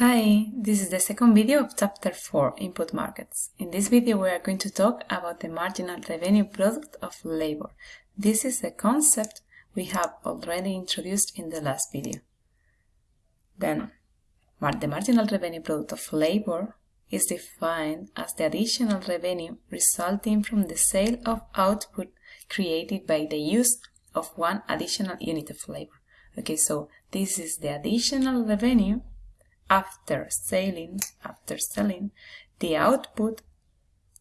Hi, this is the second video of chapter 4, Input Markets. In this video we are going to talk about the marginal revenue product of labor. This is a concept we have already introduced in the last video. Then, the marginal revenue product of labor is defined as the additional revenue resulting from the sale of output created by the use of one additional unit of labor. Okay, so this is the additional revenue after selling, after selling the output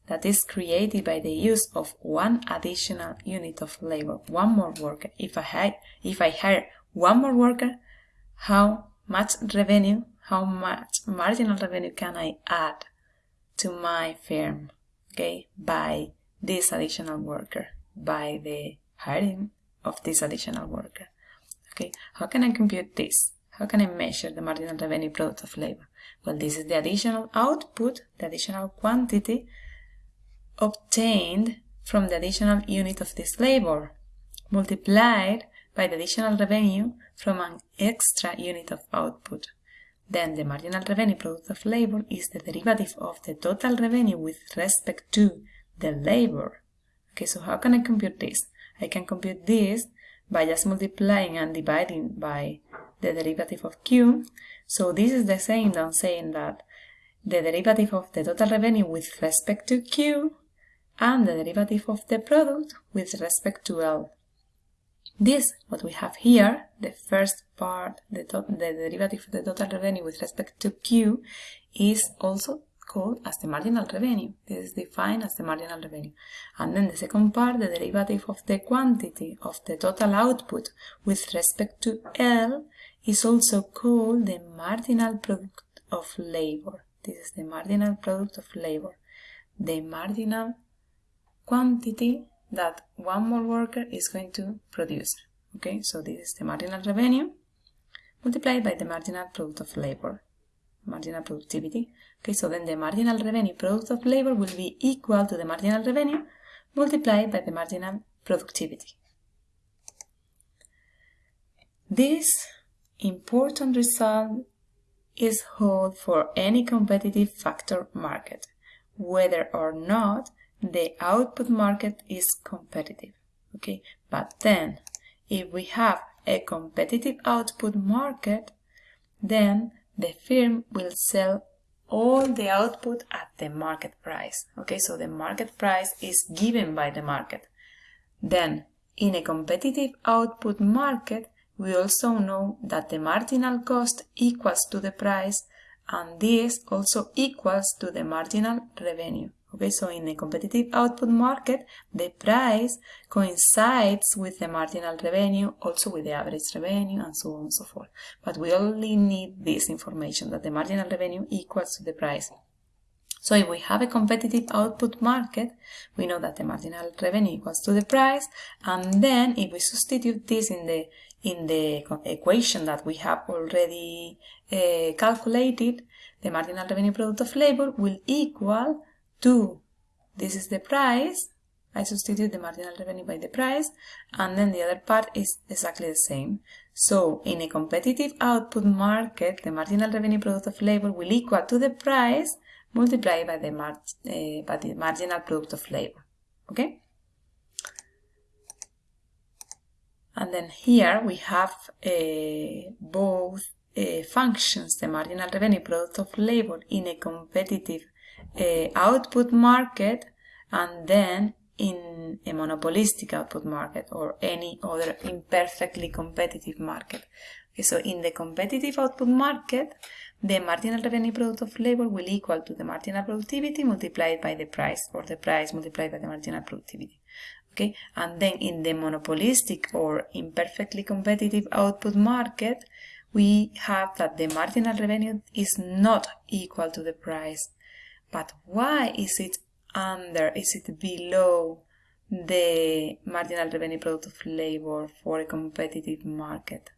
that is created by the use of one additional unit of labor, one more worker. If I hire, if I hire one more worker, how much revenue, how much marginal revenue can I add to my firm, okay, by this additional worker, by the hiring of this additional worker. Okay, how can I compute this? How can I measure the marginal revenue product of labor? Well, this is the additional output, the additional quantity obtained from the additional unit of this labor, multiplied by the additional revenue from an extra unit of output. Then the marginal revenue product of labor is the derivative of the total revenue with respect to the labor. Okay, so how can I compute this? I can compute this by just multiplying and dividing by the derivative of Q. So this is the same than saying that the derivative of the total revenue with respect to Q and the derivative of the product with respect to L. This, what we have here, the first part, the, the derivative of the total revenue with respect to Q, is also called as the marginal revenue. This is defined as the marginal revenue. And then the second part, the derivative of the quantity of the total output with respect to L, is also called the marginal product of labor. This is the marginal product of labor. The marginal quantity that one more worker is going to produce. Okay, so this is the marginal revenue multiplied by the marginal product of labor, marginal productivity. Okay, so then the marginal revenue product of labor will be equal to the marginal revenue multiplied by the marginal productivity. This important result is hold for any competitive factor market, whether or not the output market is competitive. Okay, but then if we have a competitive output market, then the firm will sell all the output at the market price. Okay, so the market price is given by the market. Then, in a competitive output market, we also know that the marginal cost equals to the price and this also equals to the marginal revenue. Okay, so in a competitive output market, the price coincides with the marginal revenue, also with the average revenue, and so on and so forth. But we only need this information, that the marginal revenue equals to the price. So if we have a competitive output market, we know that the marginal revenue equals to the price, and then if we substitute this in the in the equation that we have already uh, calculated, the marginal revenue product of labor will equal to, this is the price, I substitute the marginal revenue by the price, and then the other part is exactly the same. So in a competitive output market, the marginal revenue product of labor will equal to the price multiplied by the, mar uh, by the marginal product of labor. Okay? And then here we have uh, both uh, functions, the marginal revenue product of labor in a competitive uh, output market and then in a monopolistic output market or any other imperfectly competitive market. Okay, so in the competitive output market, the marginal revenue product of labor will equal to the marginal productivity multiplied by the price or the price multiplied by the marginal productivity. Okay, and then in the monopolistic or imperfectly competitive output market, we have that the marginal revenue is not equal to the price. But why is it under, is it below the marginal revenue product of labor for a competitive market?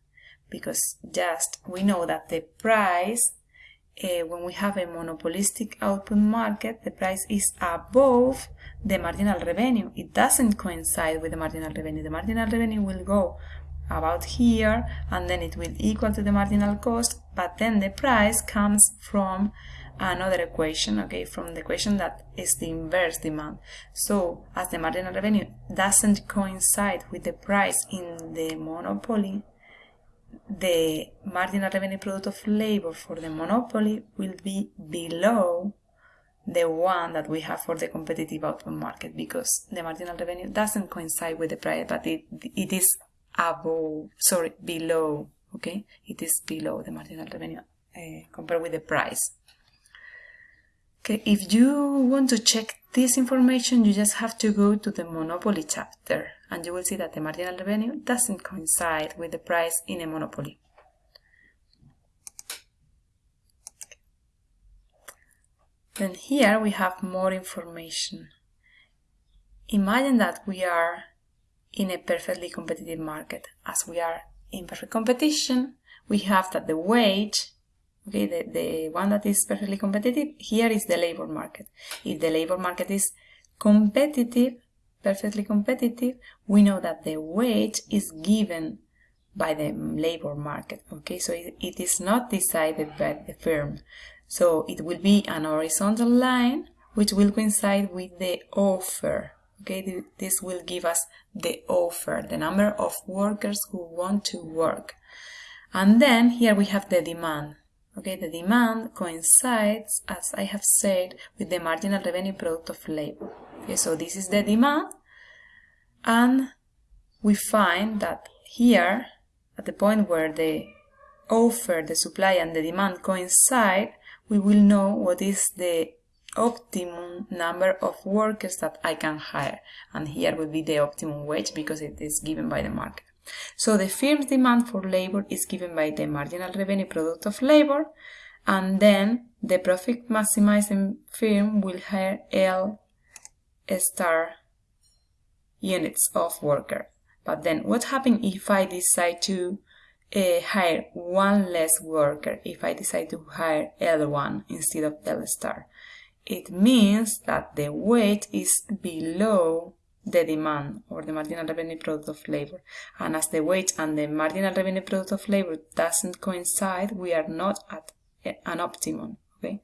because just we know that the price uh, when we have a monopolistic output market the price is above the marginal revenue. It doesn't coincide with the marginal revenue. The marginal revenue will go about here and then it will equal to the marginal cost but then the price comes from another equation okay from the equation that is the inverse demand. So as the marginal revenue doesn't coincide with the price in the monopoly the marginal revenue product of labor for the monopoly will be below the one that we have for the competitive output market because the marginal revenue doesn't coincide with the price but it, it is above sorry below okay? It is below the marginal revenue uh, compared with the price. Okay if you want to check this information you just have to go to the monopoly chapter and you will see that the marginal revenue doesn't coincide with the price in a monopoly then here we have more information imagine that we are in a perfectly competitive market. As we are in perfect competition, we have that the wage, okay, the, the one that is perfectly competitive, here is the labor market. If the labor market is competitive, perfectly competitive, we know that the wage is given by the labor market, okay, so it, it is not decided by the firm. So it will be an horizontal line which will coincide with the offer Okay, this will give us the offer, the number of workers who want to work. And then here we have the demand. Okay, the demand coincides, as I have said, with the marginal revenue product of labor. Okay, so this is the demand, and we find that here, at the point where the offer, the supply, and the demand coincide, we will know what is the optimum number of workers that I can hire. And here will be the optimum wage because it is given by the market. So the firm's demand for labor is given by the marginal revenue product of labor and then the profit maximizing firm will hire L star units of worker. But then what happens if I decide to uh, hire one less worker, if I decide to hire L1 instead of L star? it means that the wage is below the demand or the marginal revenue product of labor. And as the wage and the marginal revenue product of labor doesn't coincide, we are not at an optimum. Okay,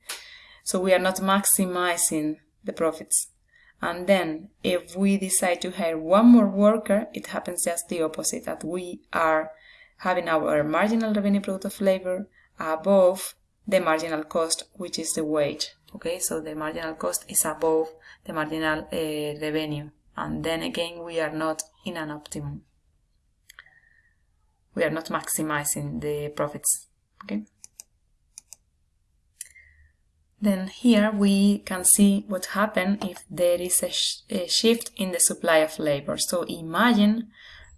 so we are not maximizing the profits. And then if we decide to hire one more worker, it happens just the opposite, that we are having our marginal revenue product of labor above the marginal cost, which is the wage okay so the marginal cost is above the marginal uh, revenue and then again we are not in an optimum. We are not maximizing the profits okay? Then here we can see what happens if there is a, sh a, shift in the supply of labor. So imagine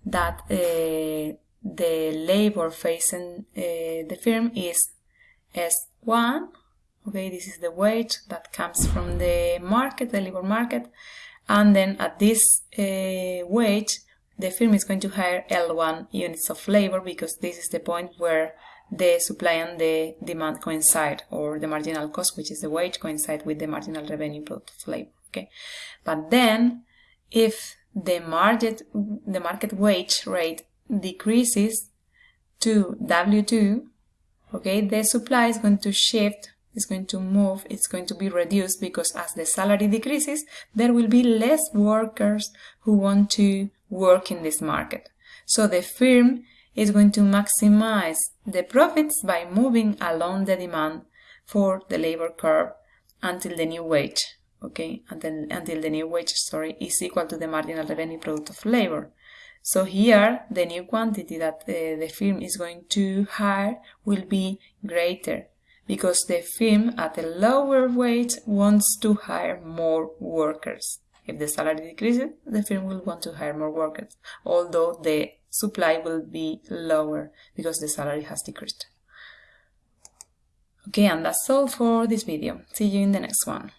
that uh, the labor facing uh, the firm is S1 okay? This is the wage that comes from the market the labor market and then at this uh, wage the firm is going to hire L1 units of labor because this is the point where the supply and the demand coincide or the marginal cost which is the wage coincide with the marginal revenue product of labor okay? But then if the market the market wage rate decreases to W2 okay the supply is going to shift is going to move, it's going to be reduced because as the salary decreases, there will be less workers who want to work in this market. So the firm is going to maximize the profits by moving along the demand for the labor curve until the new wage, okay, until, until the new wage, sorry, is equal to the marginal revenue product of labor. So here, the new quantity that uh, the firm is going to hire will be greater because the firm at a lower wage wants to hire more workers. If the salary decreases, the firm will want to hire more workers, although the supply will be lower because the salary has decreased. Okay, and that's all for this video. See you in the next one.